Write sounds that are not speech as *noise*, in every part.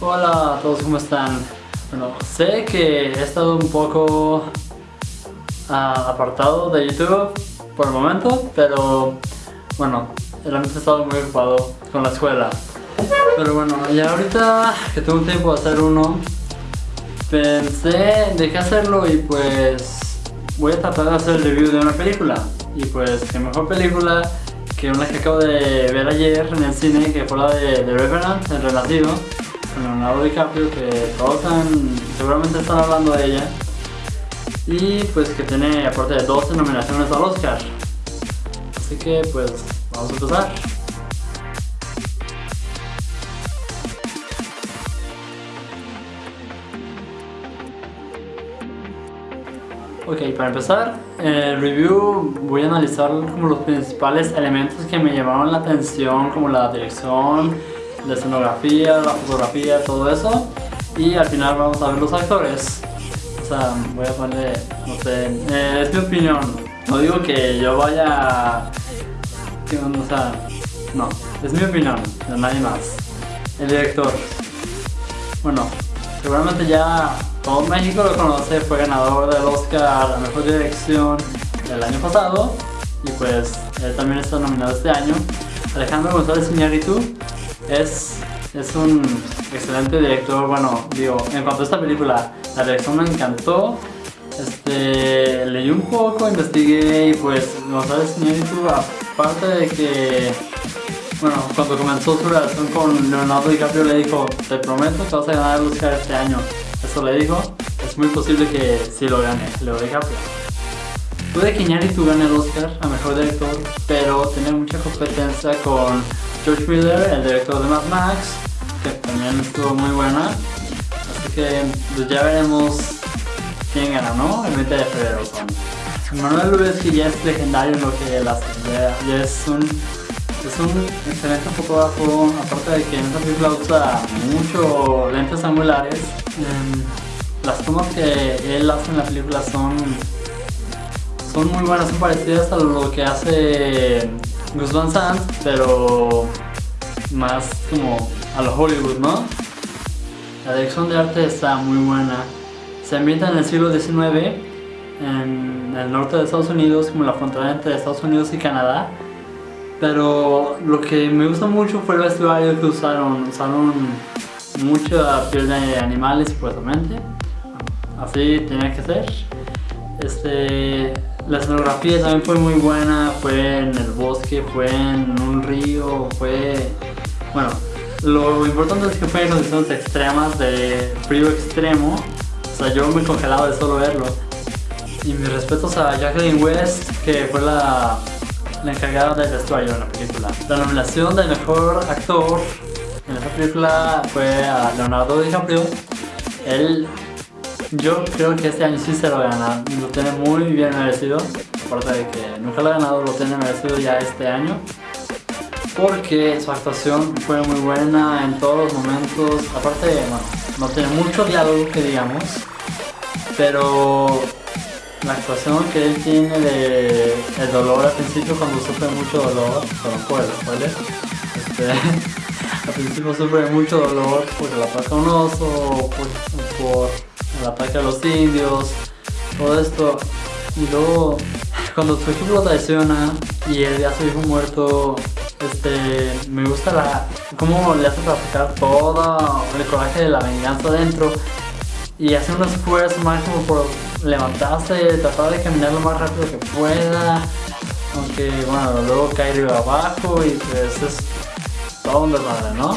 Hola a todos, ¿cómo están? Bueno, sé que he estado un poco uh, apartado de YouTube por el momento, pero bueno, realmente he estado muy ocupado con la escuela. Pero bueno, ya ahorita que tengo un tiempo de hacer uno, pensé de qué hacerlo y pues voy a tratar de hacer el review de una película. Y pues, qué mejor película que una que acabo de ver ayer en el cine, que fue la de The Revenant, El con Leonardo DiCaprio, que todos están, seguramente están hablando de ella. Y pues que tiene aparte de 12 nominaciones al Oscar. Así que pues, vamos a empezar. Ok, para empezar, el review voy a analizar como los principales elementos que me llamaron la atención, como la dirección, la escenografía, la fotografía, todo eso. Y al final vamos a ver los actores. O sea, voy a ponerle, no sé, eh, es mi opinión. No digo que yo vaya... o sea, no, es mi opinión, de nadie más. El director. Bueno, seguramente ya todo México lo conoce, fue ganador del Oscar a la Mejor Dirección el año pasado y pues él también está nominado este año. Alejandro González Iñárritu es, es un excelente director, bueno, digo, en cuanto a esta película, la dirección me encantó. Este, leí un poco, investigué y pues González Iñárritu, aparte de que bueno, cuando comenzó su relación con Leonardo DiCaprio le dijo, te prometo que vas a ganar el Oscar este año. Eso le dijo, es muy posible que sí lo gane, Leo DiCaprio. Puede que Iñárritu gane el Oscar a Mejor Director, pero tiene mucha competencia con George Miller, el director de Mad Max, que también estuvo muy buena. Así que pues ya veremos quién gana, ¿no? El 20 de febrero son. Manuel Luis que ya es legendario en lo que él hace, ya es un es un excelente fotógrafo, aparte de que en esta película usa mucho lentes angulares. Em, las tomas que él hace en la película son, son muy buenas, son parecidas a lo que hace Gus Van pero más como a lo Hollywood, ¿no? La dirección de arte está muy buena. Se ambienta en el siglo XIX, en el norte de Estados Unidos, como la frontera entre Estados Unidos y Canadá. Pero lo que me gustó mucho fue el vestuario que usaron. Usaron mucha piel de animales, supuestamente. Así tenía que ser. Este, la escenografía también fue muy buena. Fue en el bosque, fue en un río, fue... Bueno, lo importante es que fue en condiciones extremas de frío extremo. O sea, yo me congelaba de solo verlo. Y mis respetos a Jacqueline West, que fue la la encargada del vestuario en la película. La nominación del mejor actor en esta película fue a Leonardo DiCaprio. Él, yo creo que este año sí se lo gana, lo tiene muy bien merecido. Aparte de que nunca lo ha ganado, lo tiene merecido ya este año. Porque su actuación fue muy buena en todos los momentos. Aparte, bueno, no tiene mucho diálogo que digamos. Pero la actuación que él tiene de el dolor al principio cuando sufre mucho dolor, perdón por el spoiler, este, *laughs* al principio sufre mucho dolor porque le ataca un oso, por, por el ataque a los indios, todo esto, y luego cuando su equipo lo traiciona y él ya su hijo muerto, este, me gusta la, cómo le hace para sacar todo el coraje de la venganza dentro y hace un esfuerzo máximo por levantarse, tratar de caminar lo más rápido que pueda, aunque bueno, luego cae río abajo y pues es todo un desmadre, ¿no?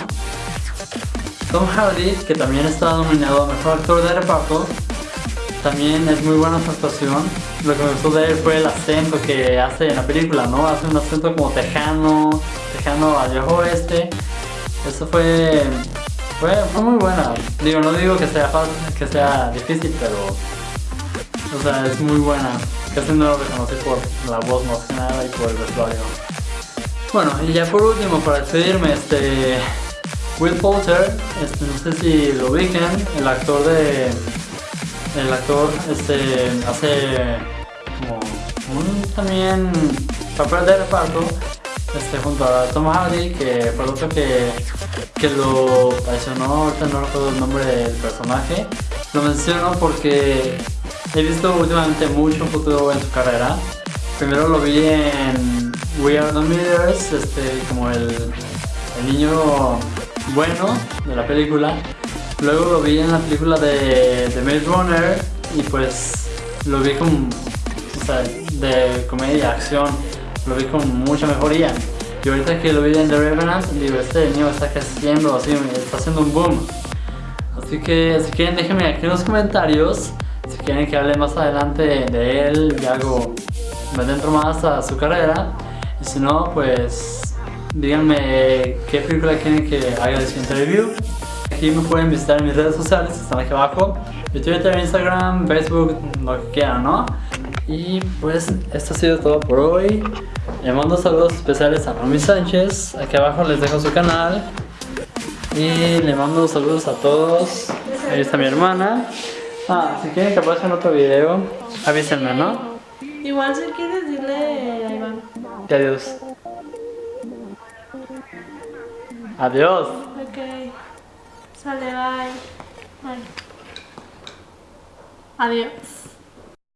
Tom Hardy, que también está nominado a Mejor Actor de Reparto, también es muy buena su actuación. Lo que me gustó de él fue el acento que hace en la película, ¿no? Hace un acento como tejano, tejano al viejo oeste. Eso fue, fue, fue muy buena. Digo, no digo que sea fácil, que sea difícil, pero o sea, es muy buena. Casi no lo reconocí por la voz más que nada y por el vestuario. Bueno, y ya por último, para despedirme, este... Will Poulter, este, no sé si lo ubiquen, el actor de... El actor este, hace como un también papel de reparto este, junto a Tom Hardy, que fue el otro que, que lo traicionó, ahorita no recuerdo el nombre del personaje. Lo menciono porque he visto últimamente mucho futuro en su carrera. Primero lo vi en We Are The Millers, este, como el, el niño bueno de la película. Luego lo vi en la película de, de Maze Runner y pues lo vi con, o sea, de comedia acción, lo vi con mucha mejoría. Y ahorita que lo vi en The Revenant, digo, este niño está creciendo, así, está haciendo un boom. Así que si quieren déjenme aquí en los comentarios si quieren que hable más adelante de él y algo me adentro más a su carrera. Y si no, pues díganme qué película quieren que haga el siguiente review. Aquí me pueden visitar en mis redes sociales, están aquí abajo. Twitter, Instagram, Facebook, lo que quieran, ¿no? Y pues esto ha sido todo por hoy. Le mando saludos especiales a Romy Sánchez. Aquí abajo les dejo su canal. Y le mando saludos a todos. Ahí está mi hermana. Ah, si quieren que aparezca en otro video, avísenme, ¿no? Igual si quieres dile a Iván. Y adiós. Adiós. Ok. Sale, bye. Bye. Adiós.